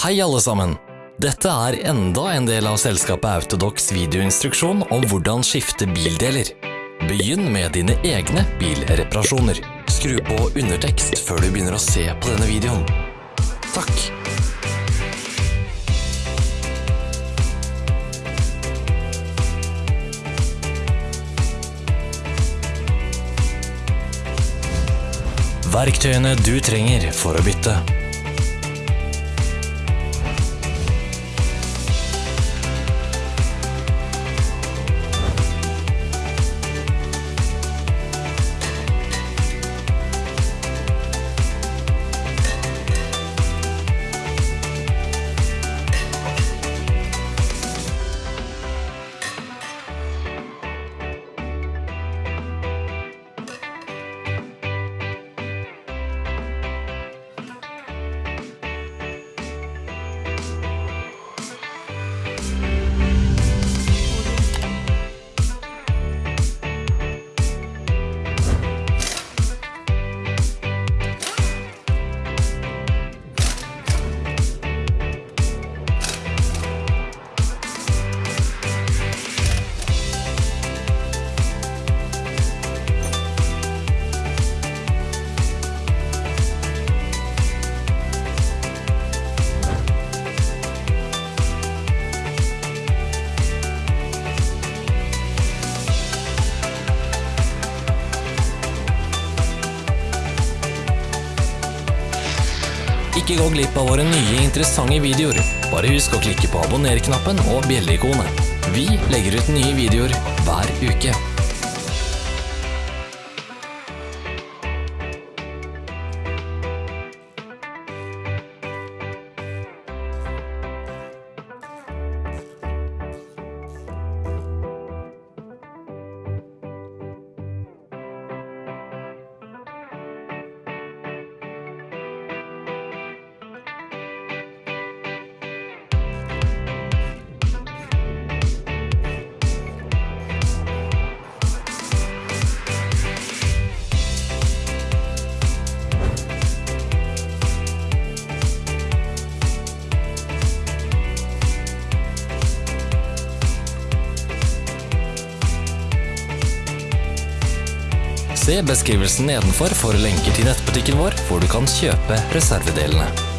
Hei alle sammen! Dette er enda en del av selskapet Autodox videoinstruksjon om hvordan skifte bildeler. Begynn med dine egne bilreparasjoner. Skru på undertekst før du begynner å se på denne videoen. Takk! Verktøyene du trenger for å bytte. Ikke gå glipp av våre nye interessante videoer. Bare husk å klikke på abonner-knappen og bjelleikonet. Vi legger ut nye videoer hver uke. Se beskrivelsen nedenfor for lenker til nettbutikken vår, hvor du kan kjøpe reservedelene.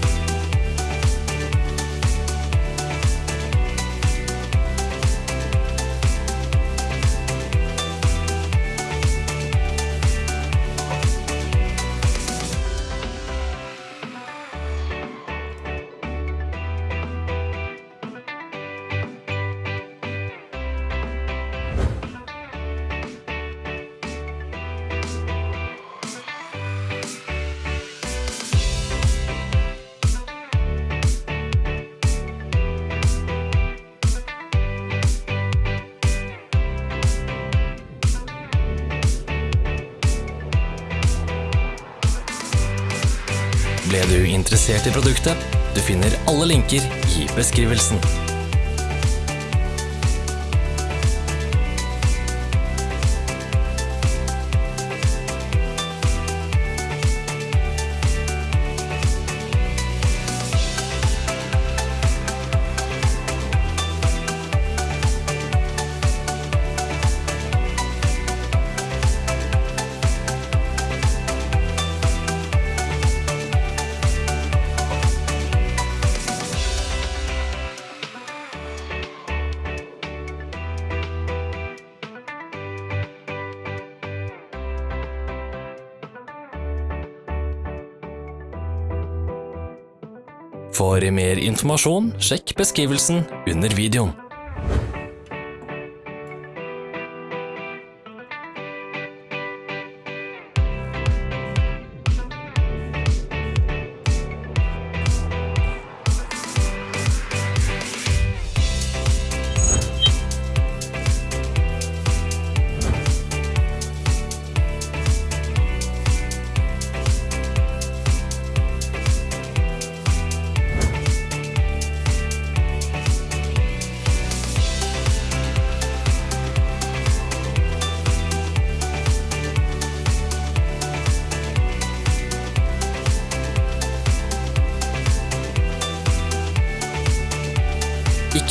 Ble du interessert i produktet? Du finner alle linker i beskrivelsen. For mer informasjon, sjekk beskrivelsen under videoen.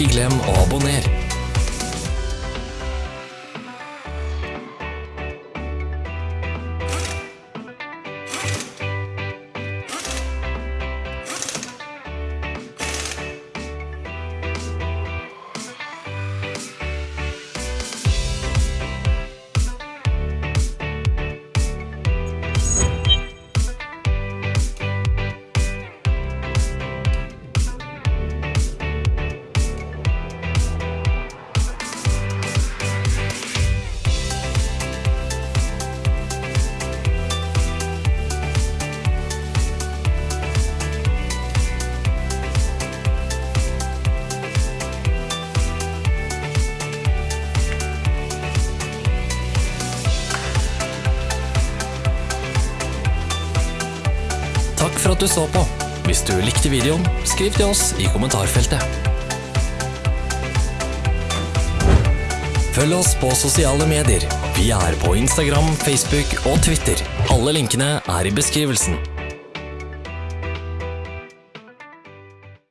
Ikke glem å abonnere. Takk for at du så på. Hvis du likte videoen, skriv til oss i kommentarfeltet. Følg oss på sosiale medier. Vi er på Instagram, Facebook og Twitter. Alle linkene er i beskrivelsen.